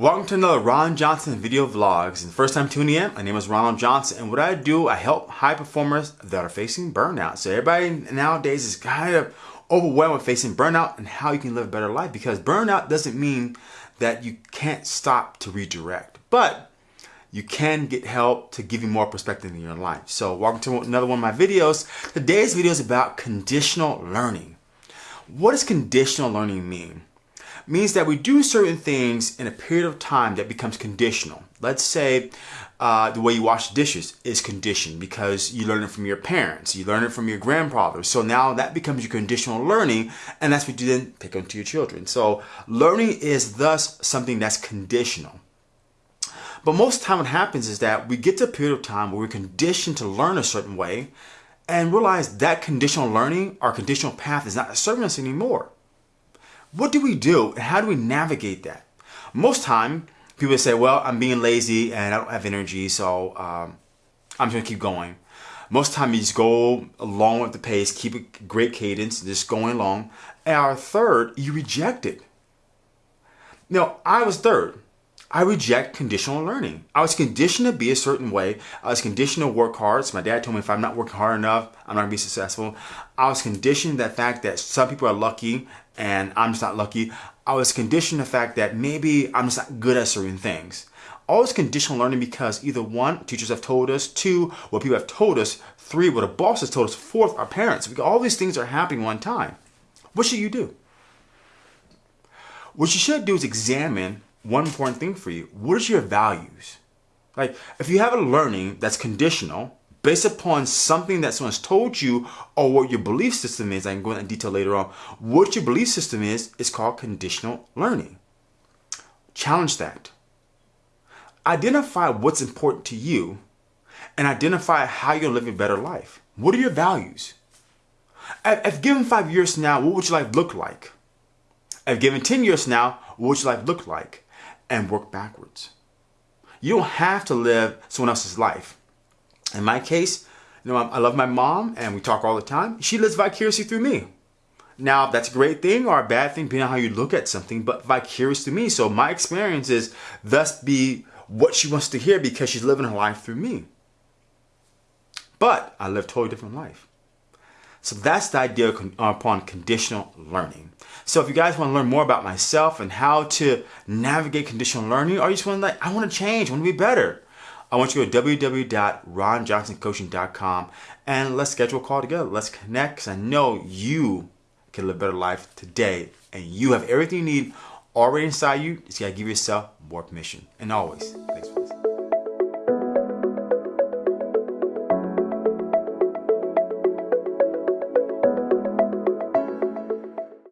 to another Ron Johnson video vlogs. And first time tuning in, my name is Ronald Johnson. And what I do, I help high performers that are facing burnout. So everybody nowadays is kind of overwhelmed with facing burnout and how you can live a better life. Because burnout doesn't mean that you can't stop to redirect. But you can get help to give you more perspective in your life. So welcome to another one of my videos. Today's video is about conditional learning. What does conditional learning mean? Means that we do certain things in a period of time that becomes conditional. Let's say uh, the way you wash dishes is conditioned because you learn it from your parents, you learn it from your grandfather. So now that becomes your conditional learning, and that's what you then pick onto your children. So learning is thus something that's conditional. But most time what happens is that we get to a period of time where we're conditioned to learn a certain way and realize that conditional learning, our conditional path is not serving us anymore. What do we do and how do we navigate that? Most time, people say, well, I'm being lazy and I don't have energy, so um, I'm just gonna keep going. Most time you just go along with the pace, keep a great cadence, just going along. And our third, you reject it. Now, I was third. I reject conditional learning. I was conditioned to be a certain way. I was conditioned to work hard. So my dad told me if I'm not working hard enough, I'm not gonna be successful. I was conditioned that fact that some people are lucky and I'm just not lucky. I was conditioned the fact that maybe I'm just not good at certain things. Always conditional learning because either one, teachers have told us, two, what people have told us, three, what a boss has told us, fourth, our parents. All these things are happening one time. What should you do? What you should do is examine one important thing for you. What is your values? Like, if you have a learning that's conditional, based upon something that someone's told you or what your belief system is, I can go into detail later on, what your belief system is, is called conditional learning. Challenge that. Identify what's important to you and identify how you're living a better life. What are your values? If given five years now, what would your life look like? If given 10 years now, what would your life look like? And work backwards. You don't have to live someone else's life. In my case, you know, I love my mom and we talk all the time. She lives vicariously through me. Now, that's a great thing or a bad thing, depending on how you look at something, but vicarious to me. So my experience is thus be what she wants to hear because she's living her life through me. But I live a totally different life. So that's the idea upon conditional learning. So if you guys want to learn more about myself and how to navigate conditional learning, or you just want to like, I want to change, I want to be better, I want you to go to www.ronjohnsoncoaching.com and let's schedule a call together. Let's connect because I know you can live a better life today and you have everything you need already inside you. Just got to give yourself more permission. And always, thanks